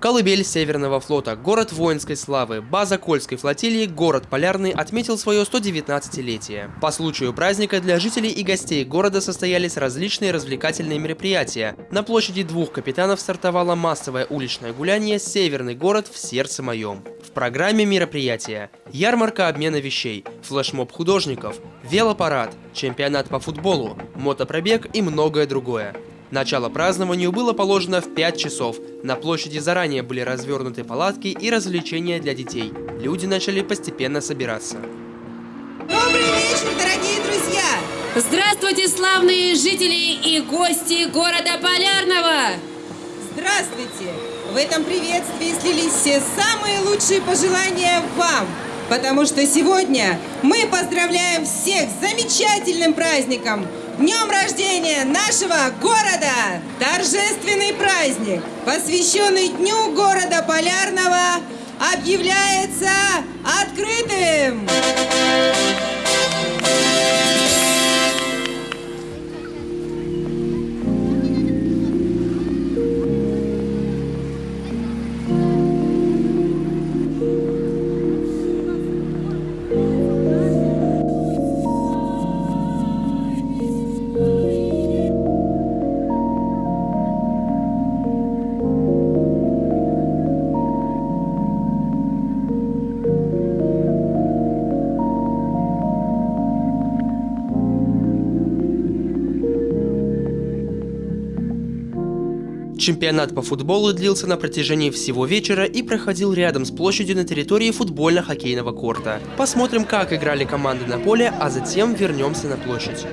Колыбель Северного флота, город воинской славы, база Кольской флотилии, город Полярный отметил свое 119-летие. По случаю праздника для жителей и гостей города состоялись различные развлекательные мероприятия. На площади двух капитанов стартовало массовое уличное гуляние «Северный город в сердце моем». В программе мероприятия ярмарка обмена вещей, флешмоб художников, велопарад, чемпионат по футболу, мотопробег и многое другое. Начало празднованию было положено в 5 часов. На площади заранее были развернуты палатки и развлечения для детей. Люди начали постепенно собираться. Добрый вечер, дорогие друзья! Здравствуйте, славные жители и гости города Полярного! Здравствуйте! В этом приветствии слились все самые лучшие пожелания вам, потому что сегодня мы поздравляем всех с замечательным праздником – Днем рождения нашего города! Торжественный праздник, посвященный Дню города Полярного, объявляется открытым! Чемпионат по футболу длился на протяжении всего вечера и проходил рядом с площадью на территории футбольно-хоккейного корта. Посмотрим, как играли команды на поле, а затем вернемся на площадь.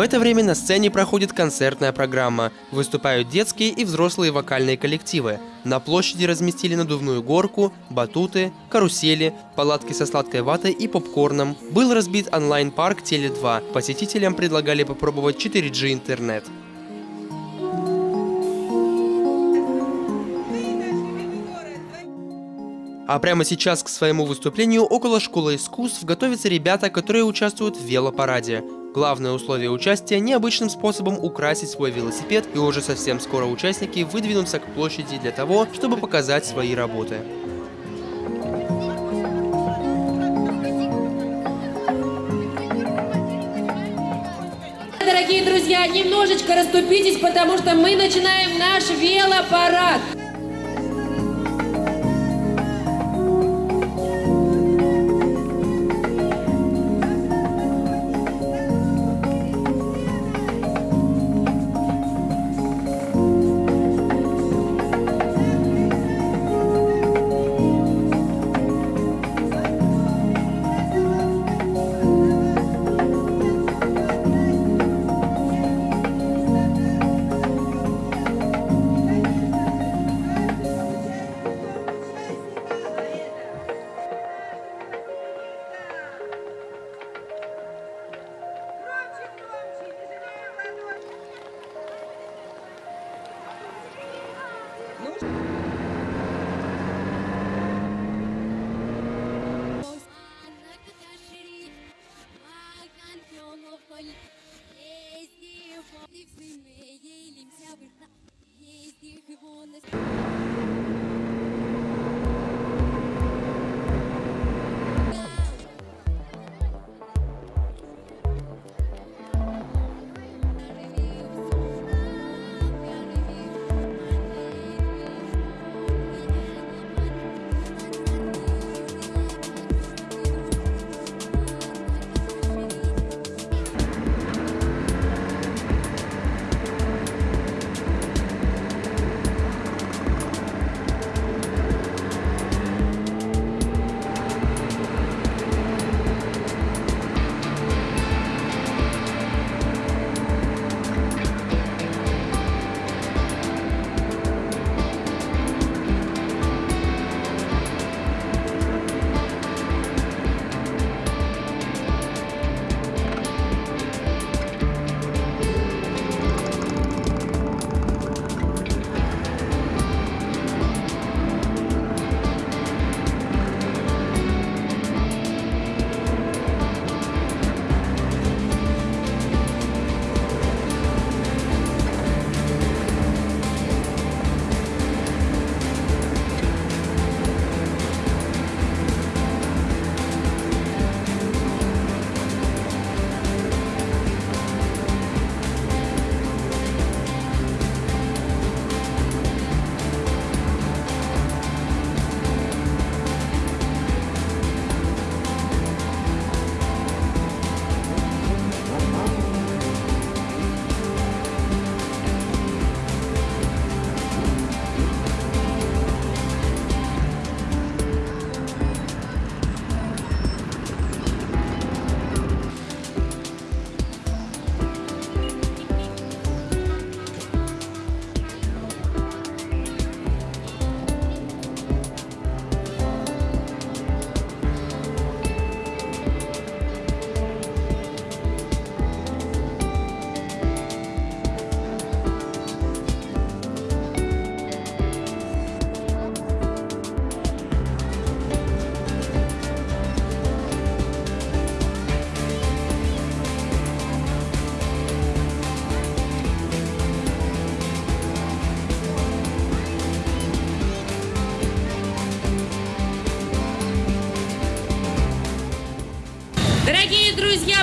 В это время на сцене проходит концертная программа. Выступают детские и взрослые вокальные коллективы. На площади разместили надувную горку, батуты, карусели, палатки со сладкой ватой и попкорном. Был разбит онлайн-парк Теле2. Посетителям предлагали попробовать 4G интернет. А прямо сейчас к своему выступлению около школы искусств готовятся ребята, которые участвуют в велопараде. Главное условие участия – необычным способом украсить свой велосипед, и уже совсем скоро участники выдвинутся к площади для того, чтобы показать свои работы. Дорогие друзья, немножечко расступитесь, потому что мы начинаем наш велопарад.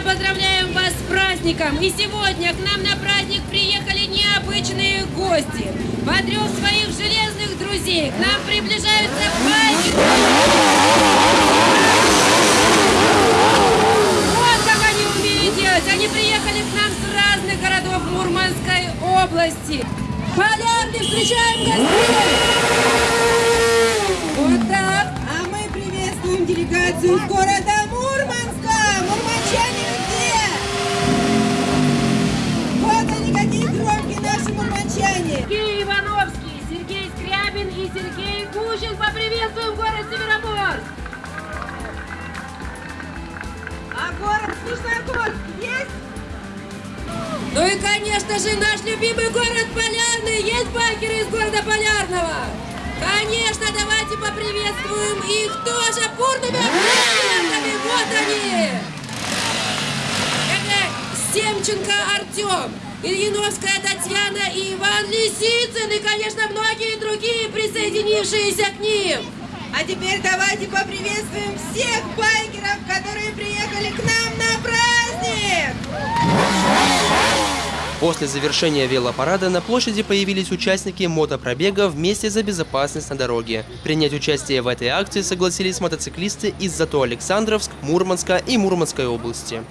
Поздравляем вас с праздником! И сегодня к нам на праздник приехали необычные гости. Подрев своих железных друзей, к нам приближаются байки. Вот как они умеют делать! Они приехали к нам с разных городов Мурманской области. Полярный, встречаем гостей! Вот так. А мы приветствуем делегацию города Мурманска. Мурманчане где? Вот они, какие громкие наши мурманчане. Сергей Ивановский, Сергей Скрябин и Сергей Гущин. Поприветствуем город Североморск! А город Снежногорск есть? Ну и, конечно же, наш любимый город Полярный. Есть байкеры из города Полярного? Конечно, давайте поприветствуем их тоже бурными аплодисментами. Вот они! Семченко Артем, Ильиновская Татьяна и Иван Лисицын, и, конечно, многие другие, присоединившиеся к ним. А теперь давайте поприветствуем всех байкеров, которые приехали к нам на праздник. После завершения велопарада на площади появились участники мотопробега «Вместе за безопасность на дороге». Принять участие в этой акции согласились мотоциклисты из Зато Александровск, Мурманска и Мурманской области.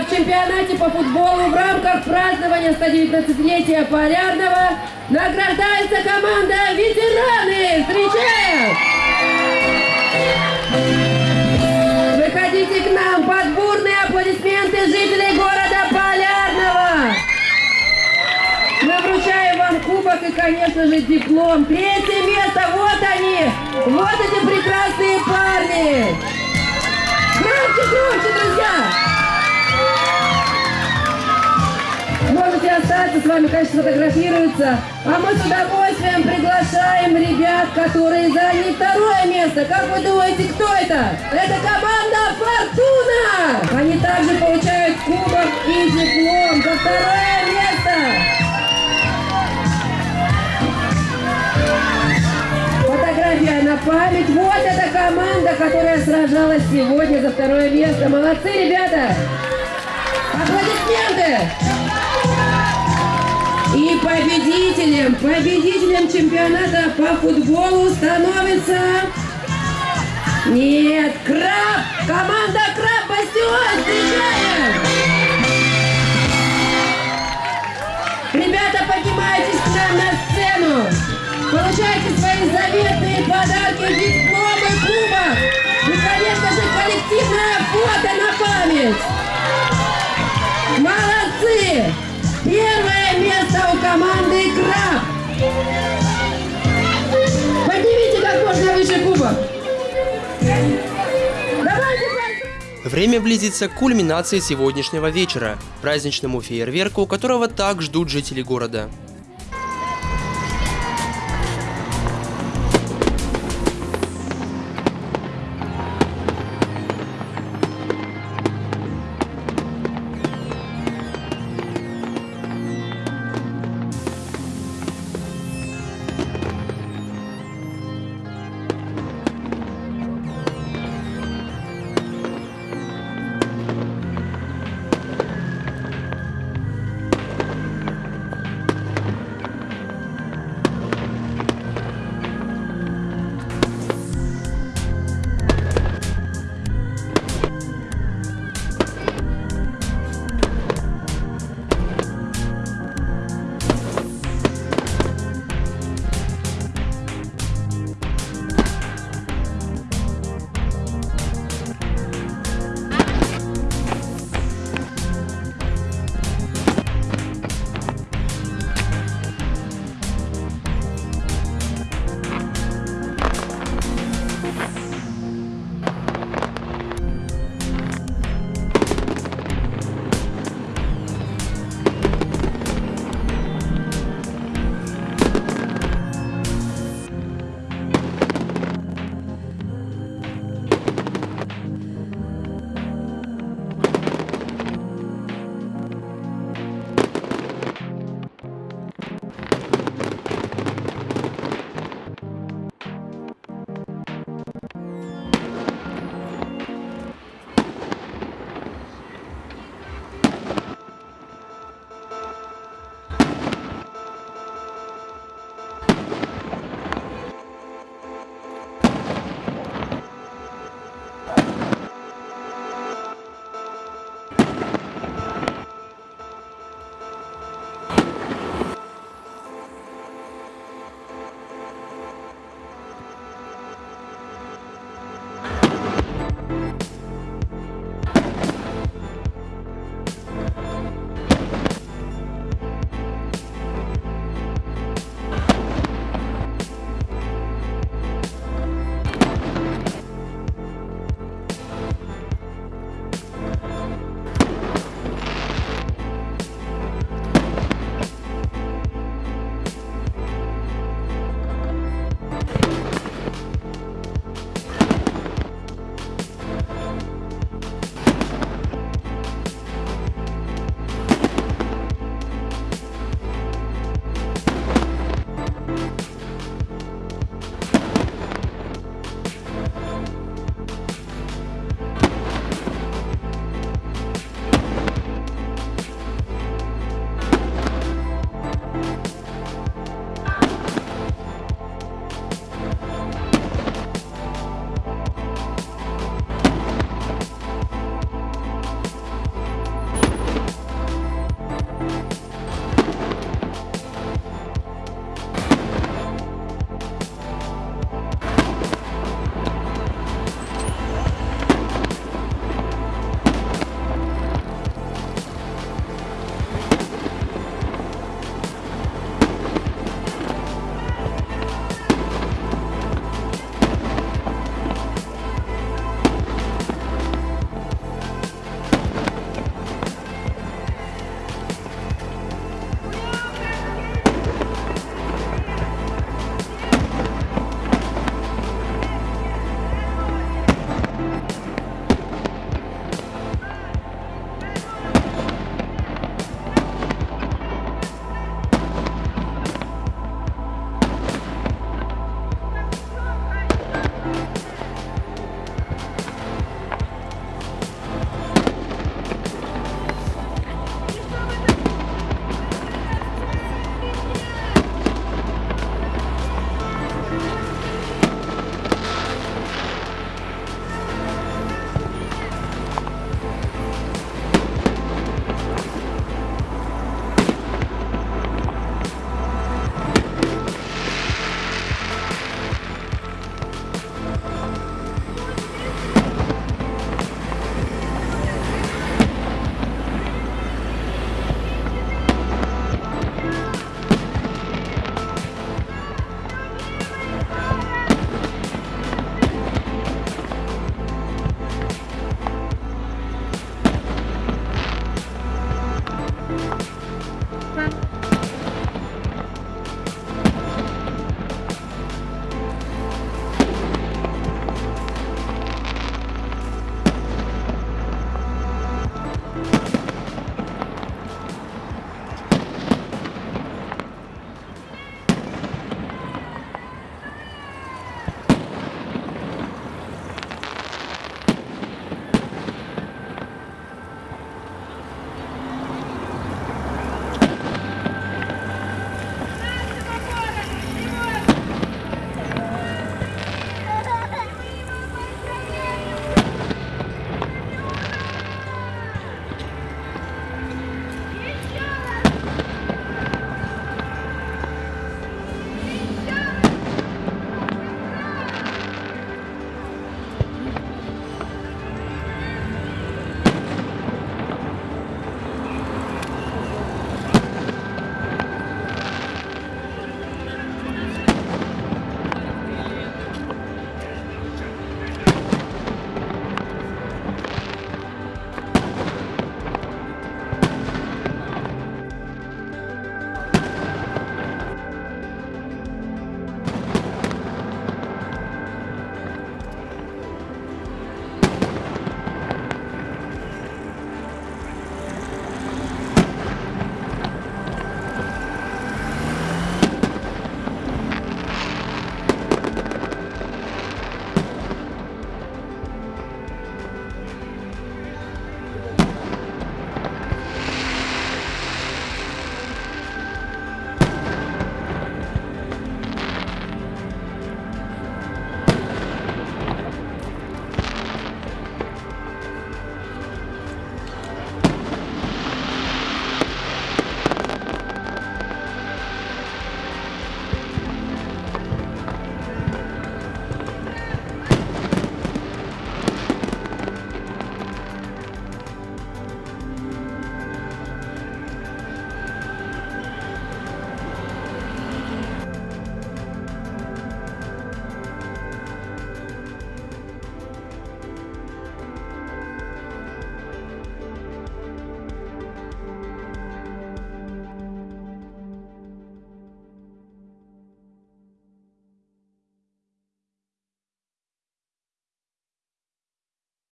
в чемпионате по футболу в рамках празднования 119-летия Полярного награждается команда «Ветераны». Встречаем! Выходите к нам под бурные аплодисменты жителей города Полярного. Мы вручаем вам кубок и, конечно же, диплом. Третье место. Вот они. Вот эти прекрасные парни. Громче, громче, друзья. Остаться с вами, конечно, сфотографируются. А мы с удовольствием приглашаем ребят, которые заняли второе место. Как вы думаете, кто это? Это команда «Фортуна». Они также получают кубок и диплом за второе место. Фотография на память. Вот эта команда, которая сражалась сегодня за второе место. Молодцы, ребята! Аплодисменты! Победителем, победителем чемпионата по футболу становится... Нет, Краб! Команда Краб Бастион! Встречаем! Ребята, поднимайтесь к нам на сцену! Получайте свои заветные Время близится к кульминации сегодняшнего вечера, праздничному фейерверку, которого так ждут жители города.